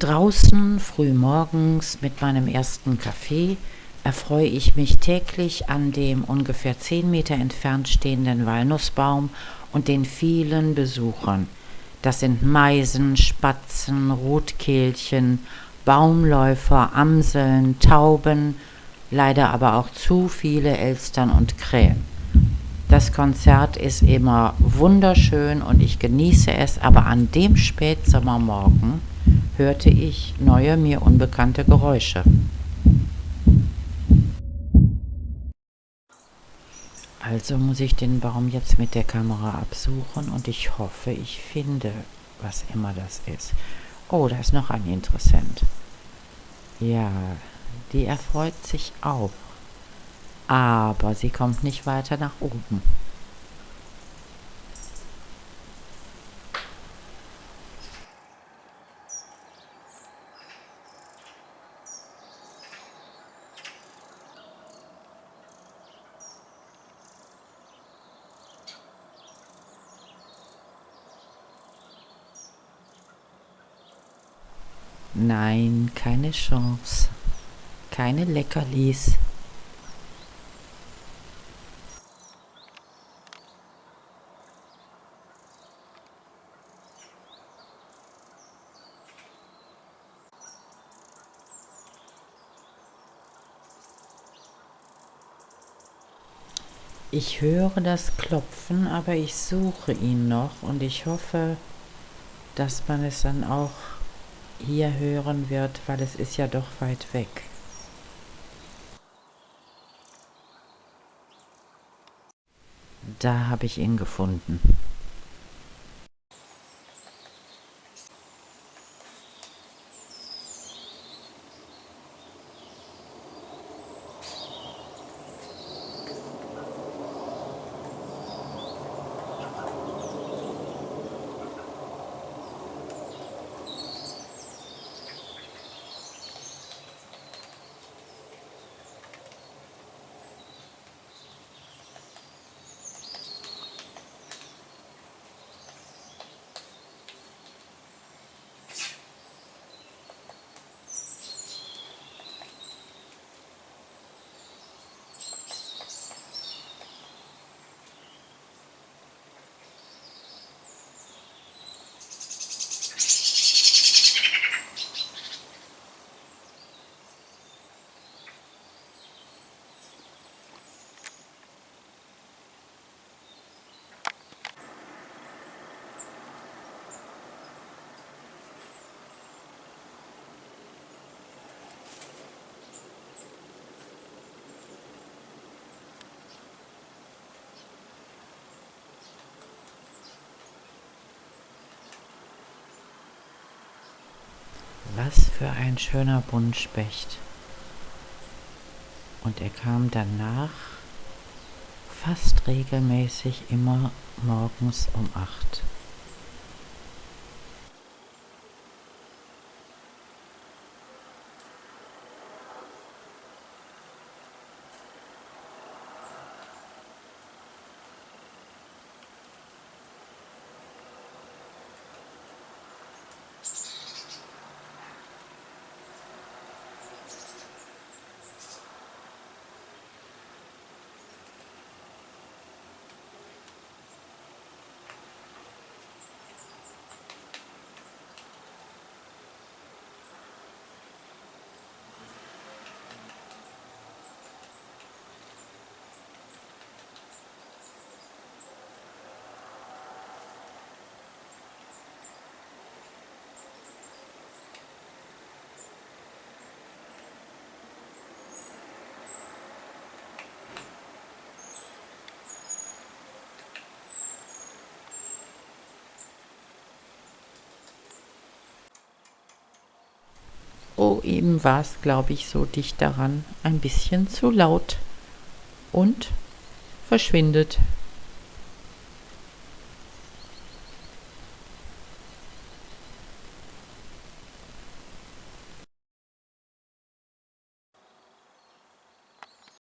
Draußen frühmorgens mit meinem ersten Kaffee erfreue ich mich täglich an dem ungefähr zehn Meter entfernt stehenden Walnussbaum und den vielen Besuchern. Das sind Meisen, Spatzen, Rotkehlchen, Baumläufer, Amseln, Tauben, leider aber auch zu viele Elstern und Krähen. Das Konzert ist immer wunderschön und ich genieße es, aber an dem Spätsommermorgen hörte ich neue, mir unbekannte Geräusche. Also muss ich den Baum jetzt mit der Kamera absuchen und ich hoffe, ich finde, was immer das ist. Oh, da ist noch ein Interessent. Ja, die erfreut sich auch. Aber sie kommt nicht weiter nach oben. Nein, keine Chance. Keine Leckerlis. Ich höre das Klopfen, aber ich suche ihn noch und ich hoffe, dass man es dann auch hier hören wird, weil es ist ja doch weit weg. Da habe ich ihn gefunden. Was für ein schöner Buntspecht. Und er kam danach fast regelmäßig immer morgens um acht. Oh, eben war es, glaube ich, so dicht daran, ein bisschen zu laut. Und verschwindet.